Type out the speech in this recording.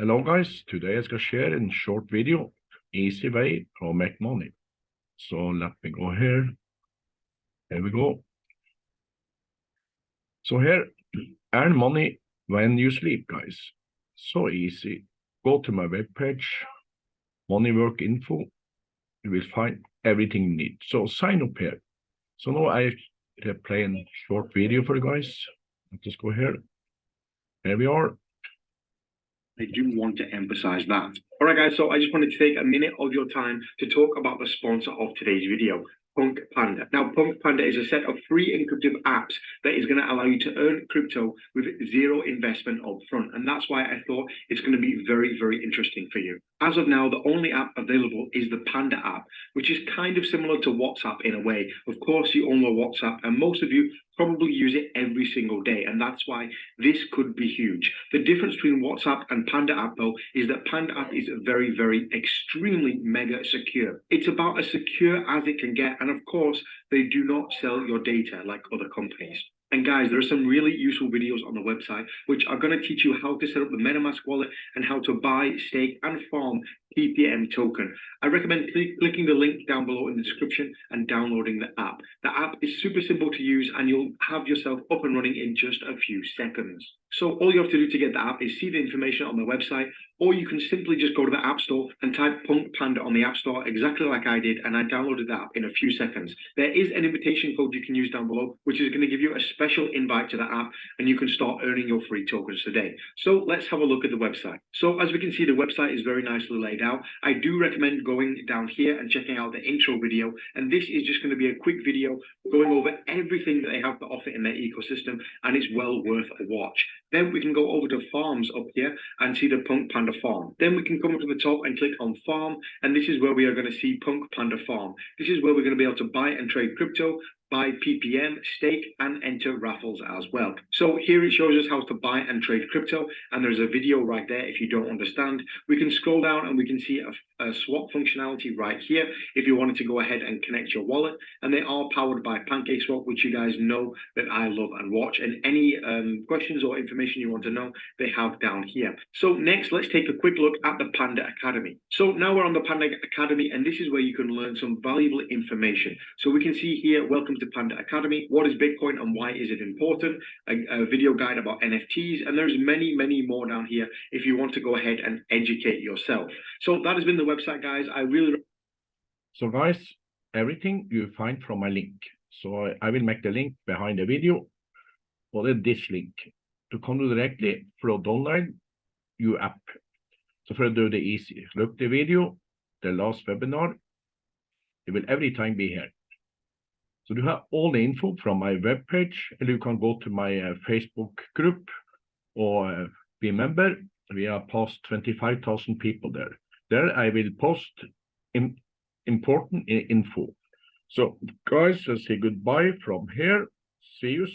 Hello guys, today I skal share a short video, easy way to make money. So let me go here. Here we go. So here, earn money when you sleep guys. So easy. Go to my webpage, money work info. You will find everything you need. So sign up here. So now I play a short video for you guys. Let's just go here. Here we are. I do want to emphasize that. All right, guys, so I just wanted to take a minute of your time to talk about the sponsor of today's video, Punk Panda. Now, Punk Panda is a set of free encrypted apps that is going to allow you to earn crypto with zero investment up front. And that's why I thought it's going to be very, very interesting for you. As of now, the only app available is the Panda app, which is kind of similar to WhatsApp in a way. Of course, you all know WhatsApp, and most of you probably use it every single day. And that's why this could be huge. The difference between WhatsApp and Panda app, though, is that Panda app is very, very extremely mega secure. It's about as secure as it can get. And of course, they do not sell your data like other companies. And guys, there are some really useful videos on the website which are going to teach you how to set up the MetaMask wallet and how to buy, stake, and farm PPM token. I recommend cl clicking the link down below in the description and downloading the app. The app is super simple to use and you'll have yourself up and running in just a few seconds. So all you have to do to get the app is see the information on the website, or you can simply just go to the App Store and type Punk Panda on the App Store exactly like I did, and I downloaded the app in a few seconds. There is an invitation code you can use down below, which is going to give you a special invite to the app, and you can start earning your free tokens today. So let's have a look at the website. So as we can see, the website is very nicely laid out. I do recommend going down here and checking out the intro video, and this is just going to be a quick video going over everything that they have to offer in their ecosystem, and it's well worth a watch. Then we can go over to farms up here and see the Punk Panda farm. Then we can come up to the top and click on farm. And this is where we are going to see Punk Panda farm. This is where we're going to be able to buy and trade crypto buy PPM, stake, and enter raffles as well. So here it shows us how to buy and trade crypto, and there's a video right there if you don't understand. We can scroll down and we can see a, a swap functionality right here if you wanted to go ahead and connect your wallet, and they are powered by PancakeSwap, which you guys know that I love and watch, and any um, questions or information you want to know, they have down here. So next, let's take a quick look at the Panda Academy. So now we're on the Panda Academy, and this is where you can learn some valuable information. So we can see here, welcome to Panda Academy. What is Bitcoin and why is it important? A, a, video guide about NFTs, and there's many, many more down here if you want to go ahead and educate yourself. So that has been the website, guys. I really. So, guys, everything you find from my link. So I will make the link behind the video, or the this link to come directly from download your app. So for do the easy, look the video, the last webinar, it will every time be here. So you have all the info from my webpage, and you can go to my uh, Facebook group or uh, be a member. We are past 25,000 people there. There I will post in, important info. So guys, I say goodbye from here. See you soon.